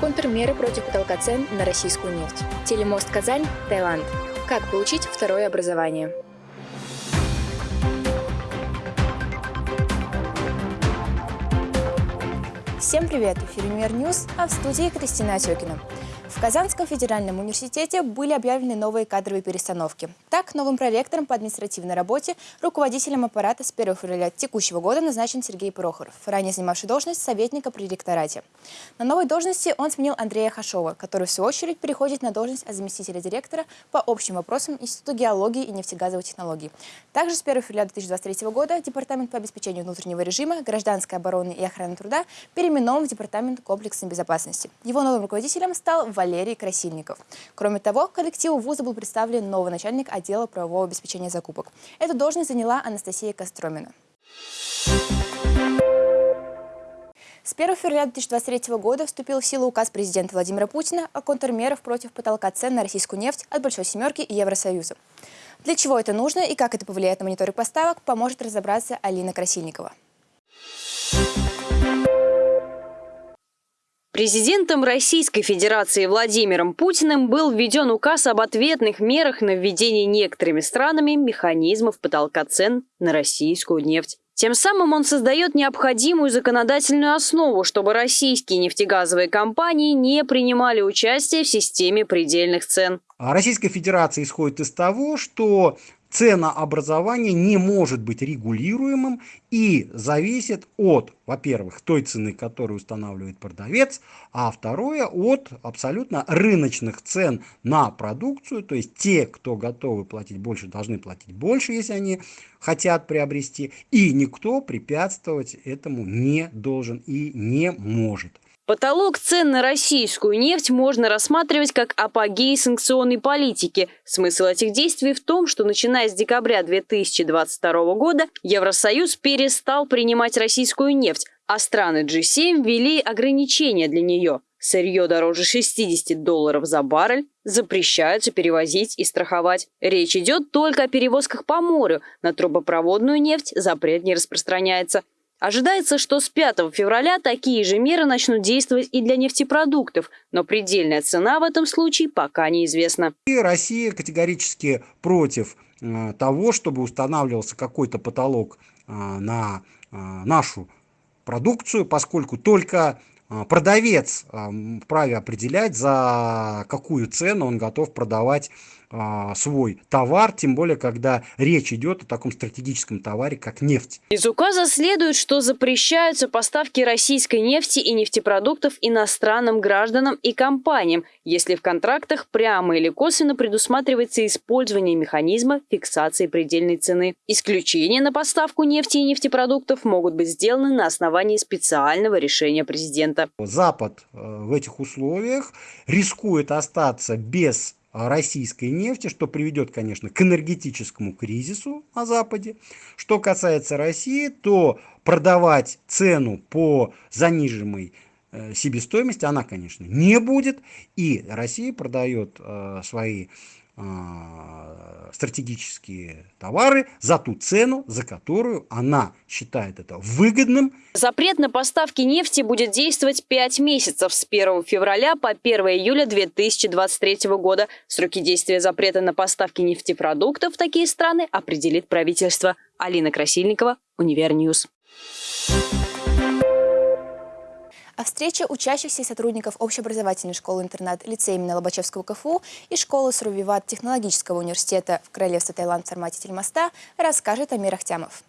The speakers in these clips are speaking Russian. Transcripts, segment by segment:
Контрмеры против потолка цен на российскую нефть. Телемост Казань, Таиланд. Как получить второе образование? Всем привет! Univer News, а в студии Кристина Отекина. В Казанском федеральном университете были объявлены новые кадровые перестановки. Так, новым проректором по административной работе, руководителем аппарата с 1 февраля текущего года назначен Сергей Прохоров, ранее занимавший должность советника при ректорате. На новой должности он сменил Андрея Хашова, который в свою очередь переходит на должность заместителя директора по общим вопросам Института геологии и нефтегазовой технологии. Также с 1 февраля 2023 года Департамент по обеспечению внутреннего режима, гражданской обороны и охраны труда переименован в Департамент комплексной безопасности. Его новым руководителем стал Валерий Красильников. Кроме того, коллективу вуза был представлен новый начальник отдела правового обеспечения закупок. Эту должность заняла Анастасия Костромина. С 1 февраля 2023 года вступил в силу указ президента Владимира Путина о контрмерах против потолка цен на российскую нефть от Большой Семерки и Евросоюза. Для чего это нужно и как это повлияет на мониторинг поставок, поможет разобраться Алина Красильникова. Президентом Российской Федерации Владимиром Путиным был введен указ об ответных мерах на введение некоторыми странами механизмов потолка цен на российскую нефть. Тем самым он создает необходимую законодательную основу, чтобы российские нефтегазовые компании не принимали участие в системе предельных цен. А Российская Федерация исходит из того, что ценообразование не может быть регулируемым и зависит от, во-первых, той цены, которую устанавливает продавец, а второе от абсолютно рыночных цен на продукцию, то есть те, кто готовы платить больше, должны платить больше, если они хотят приобрести, и никто препятствовать этому не должен и не может. Потолок цен на российскую нефть можно рассматривать как апогей санкционной политики. Смысл этих действий в том, что начиная с декабря 2022 года Евросоюз перестал принимать российскую нефть, а страны G7 ввели ограничения для нее. Сырье дороже 60 долларов за баррель запрещаются перевозить и страховать. Речь идет только о перевозках по морю. На трубопроводную нефть запрет не распространяется. Ожидается, что с 5 февраля такие же меры начнут действовать и для нефтепродуктов, но предельная цена в этом случае пока неизвестна. И Россия категорически против э, того, чтобы устанавливался какой-то потолок э, на э, нашу продукцию, поскольку только продавец вправе определять, за какую цену он готов продавать а, свой товар, тем более, когда речь идет о таком стратегическом товаре, как нефть. Из указа следует, что запрещаются поставки российской нефти и нефтепродуктов иностранным гражданам и компаниям, если в контрактах прямо или косвенно предусматривается использование механизма фиксации предельной цены. Исключения на поставку нефти и нефтепродуктов могут быть сделаны на основании специального решения президента. Запад э, в этих условиях рискует остаться без российской нефти, что приведет, конечно, к энергетическому кризису на Западе. Что касается России, то продавать цену по заниженной э, себестоимости она, конечно, не будет. И Россия продает э, свои а, стратегические товары за ту цену, за которую она считает это выгодным. Запрет на поставки нефти будет действовать 5 месяцев с 1 февраля по 1 июля 2023 года. Сроки действия запрета на поставки нефтепродуктов в такие страны определит правительство. Алина Красильникова, Univer News. А встреча учащихся и сотрудников общеобразовательной школы-интернат лицея имени Лобачевского КФУ и школы Сурвиват технологического университета в Королевстве Таиланд в формате телемоста расскажет Амир Ахтямов.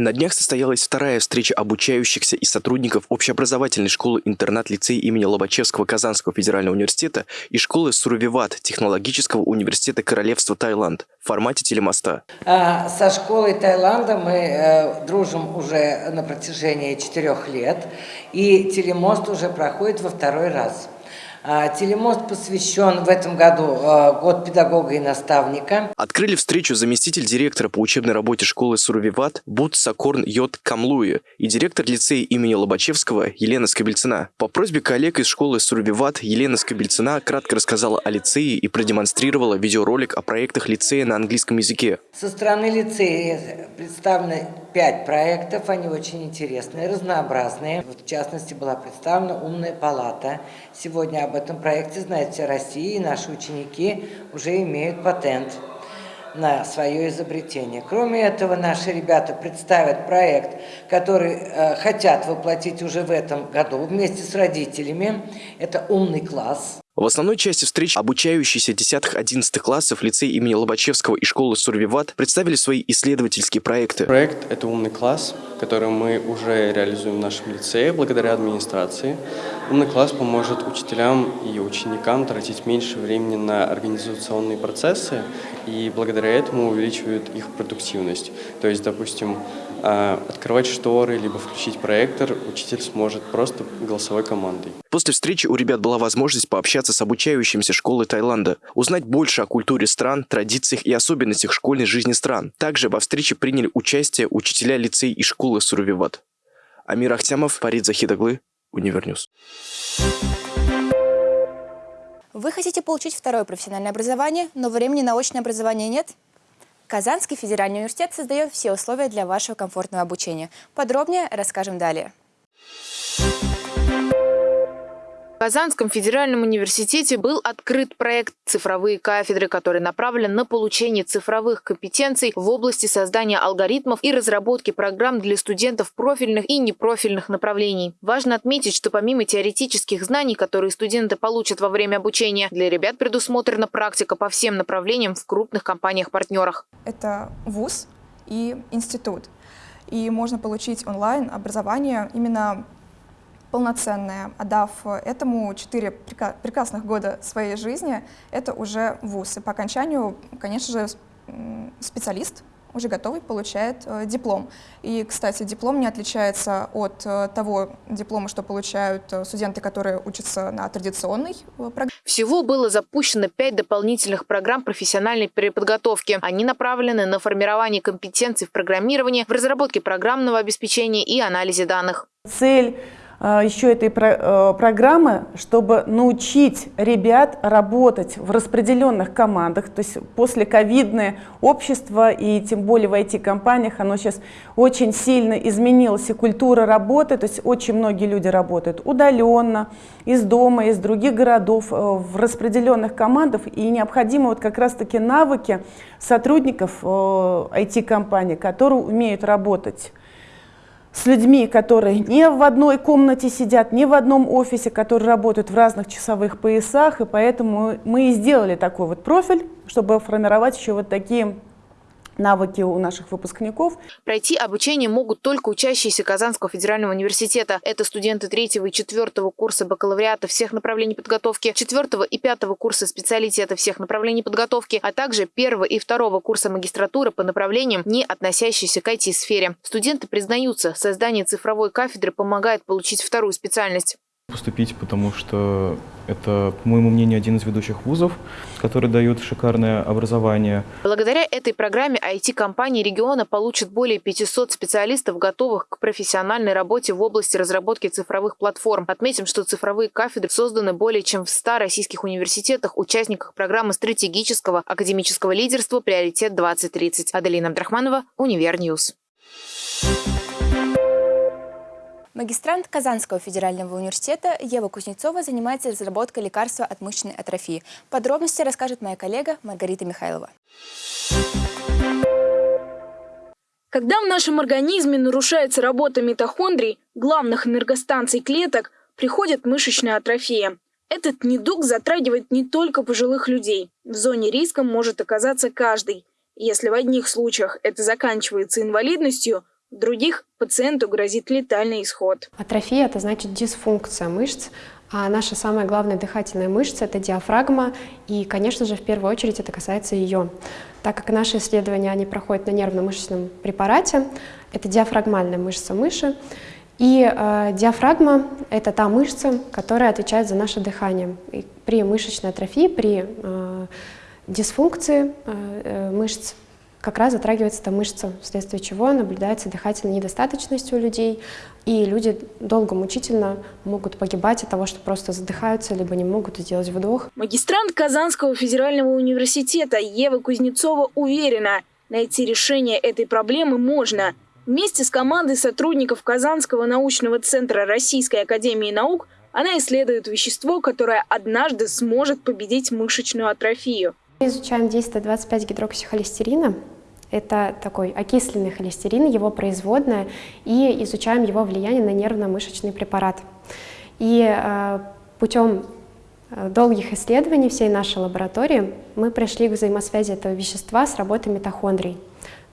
На днях состоялась вторая встреча обучающихся и сотрудников общеобразовательной школы-интернат лицея имени Лобачевского Казанского федерального университета и школы Сурвиват технологического университета Королевства Таиланд в формате телемоста. А, со школой Таиланда мы э, дружим уже на протяжении четырех лет, и телемост уже проходит во второй раз. А, телемост посвящен в этом году а, год педагога и наставника. Открыли встречу заместитель директора по учебной работе школы Сурвиват Бут Сакорн Йот Камлуи и директор лицея имени Лобачевского Елена Скобельцина. По просьбе коллег из школы Сурвиват Елена Скобельцина кратко рассказала о лицее и продемонстрировала видеоролик о проектах лицея на английском языке. Со стороны лицея представлены пять проектов, они очень интересные, разнообразные. В частности, была представлена «Умная палата». Сегодня об этом проекте знает вся Россия, и наши ученики уже имеют патент на свое изобретение. Кроме этого, наши ребята представят проект, который э, хотят воплотить уже в этом году вместе с родителями. Это «Умный класс». В основной части встречи обучающиеся 10-11 классов лицей имени Лобачевского и школы Сурвиват представили свои исследовательские проекты. Проект – это «Умный класс», который мы уже реализуем в нашем лицее благодаря администрации. «Умный класс» поможет учителям и ученикам тратить меньше времени на организационные процессы и благодаря этому увеличивают их продуктивность. То есть, допустим, а, открывать шторы, либо включить проектор учитель сможет просто голосовой командой. После встречи у ребят была возможность пообщаться с обучающимся школы Таиланда, узнать больше о культуре стран, традициях и особенностях школьной жизни стран. Также во встрече приняли участие учителя лицей и школы Сурувиват. Амир Ахтямов, Парид Захидаглы, Univer News. Вы хотите получить второе профессиональное образование, но времени на очное образование нет? Казанский федеральный университет создает все условия для вашего комфортного обучения. Подробнее расскажем далее. В Казанском федеральном университете был открыт проект «Цифровые кафедры», который направлен на получение цифровых компетенций в области создания алгоритмов и разработки программ для студентов профильных и непрофильных направлений. Важно отметить, что помимо теоретических знаний, которые студенты получат во время обучения, для ребят предусмотрена практика по всем направлениям в крупных компаниях-партнерах. Это ВУЗ и институт. И можно получить онлайн образование именно полноценное, отдав этому четыре прекрасных года своей жизни, это уже вуз. И по окончанию, конечно же, специалист уже готовый получает э, диплом. И, кстати, диплом не отличается от э, того диплома, что получают э, студенты, которые учатся на традиционной э, программе. Всего было запущено пять дополнительных программ профессиональной переподготовки. Они направлены на формирование компетенций в программировании, в разработке программного обеспечения и анализе данных. Цель Э, еще этой э, программы, чтобы научить ребят работать в распределенных командах. То есть после ковидное общество и тем более в IT-компаниях, оно сейчас очень сильно изменилось, и культура работы, то есть очень многие люди работают удаленно, из дома, из других городов, э, в распределенных командах, и необходимы вот как раз-таки навыки сотрудников IT-компаний, которые умеют работать с людьми, которые не в одной комнате сидят, не в одном офисе, которые работают в разных часовых поясах, и поэтому мы и сделали такой вот профиль, чтобы формировать еще вот такие навыки у наших выпускников. Пройти обучение могут только учащиеся Казанского федерального университета. Это студенты третьего и четвертого курса бакалавриата всех направлений подготовки, четвертого и пятого курса специалитета всех направлений подготовки, а также первого и второго курса магистратуры по направлениям, не относящиеся к IT-сфере. Студенты признаются, создание цифровой кафедры помогает получить вторую специальность поступить, потому что это, по моему мнению, один из ведущих вузов, который дает шикарное образование. Благодаря этой программе IT-компании региона получат более 500 специалистов, готовых к профессиональной работе в области разработки цифровых платформ. Отметим, что цифровые кафедры созданы более чем в 100 российских университетах, участниках программы стратегического академического лидерства «Приоритет 2030». Аделина Абдрахманова, Univer News. Магистрант Казанского федерального университета Ева Кузнецова занимается разработкой лекарства от мышечной атрофии. Подробности расскажет моя коллега Маргарита Михайлова. Когда в нашем организме нарушается работа митохондрий, главных энергостанций клеток, приходит мышечная атрофия. Этот недуг затрагивает не только пожилых людей. В зоне риска может оказаться каждый. Если в одних случаях это заканчивается инвалидностью, других пациенту грозит летальный исход. Атрофия – это значит дисфункция мышц, а наша самая главная дыхательная мышца – это диафрагма, и, конечно же, в первую очередь это касается ее. Так как наши исследования они проходят на нервно-мышечном препарате, это диафрагмальная мышца мыши, И э, диафрагма – это та мышца, которая отвечает за наше дыхание. И при мышечной атрофии, при э, дисфункции э, э, мышц как раз затрагивается эта мышца, вследствие чего наблюдается дыхательная недостаточность у людей, и люди долго, мучительно могут погибать от того, что просто задыхаются, либо не могут сделать вдох. Магистрант Казанского федерального университета Ева Кузнецова уверена, найти решение этой проблемы можно. Вместе с командой сотрудников Казанского научного центра Российской академии наук она исследует вещество, которое однажды сможет победить мышечную атрофию. Мы изучаем действие 25-гидроксихолестерина. Это такой окисленный холестерин, его производная, и изучаем его влияние на нервно-мышечный препарат. И э, путем э, долгих исследований всей нашей лаборатории мы пришли к взаимосвязи этого вещества с работой митохондрий.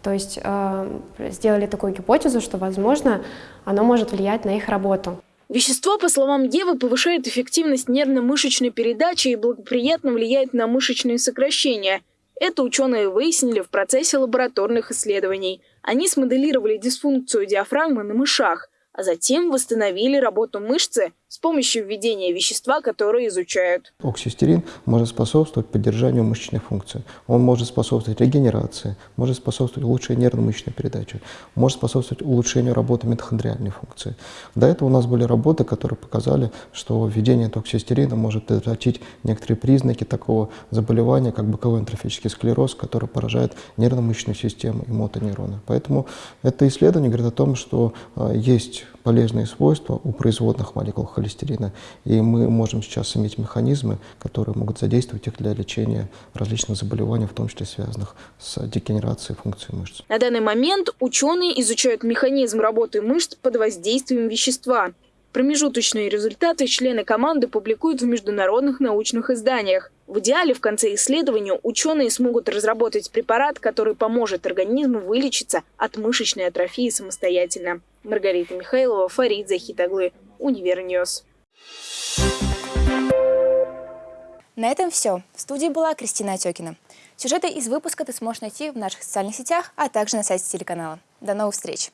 То есть э, сделали такую гипотезу, что, возможно, оно может влиять на их работу. Вещество, по словам Евы, повышает эффективность нервно-мышечной передачи и благоприятно влияет на мышечные сокращения. Это ученые выяснили в процессе лабораторных исследований. Они смоделировали дисфункцию диафрагмы на мышах – а затем восстановили работу мышцы с помощью введения вещества, которое изучают. Оксистерин может способствовать поддержанию мышечной функции. Он может способствовать регенерации, может способствовать улучшению нервно-мышечной передачи, может способствовать улучшению работы митохондриальной функции. До этого у нас были работы, которые показали, что введение токсистерина может предотвратить некоторые признаки такого заболевания, как боковой энтрофический склероз, который поражает нервно-мышечную систему и мотонейроны. Поэтому это исследование говорит о том, что э, есть полезные свойства у производных молекул холестерина, и мы можем сейчас иметь механизмы, которые могут задействовать их для лечения различных заболеваний, в том числе связанных с дегенерацией функций мышц. На данный момент ученые изучают механизм работы мышц под воздействием вещества. Промежуточные результаты члены команды публикуют в международных научных изданиях. В идеале в конце исследования ученые смогут разработать препарат, который поможет организму вылечиться от мышечной атрофии самостоятельно. Маргарита Михайлова, Фарид Захитаглы, Univer News. На этом все. В студии была Кристина Отекина. Сюжеты из выпуска ты сможешь найти в наших социальных сетях, а также на сайте телеканала. До новых встреч!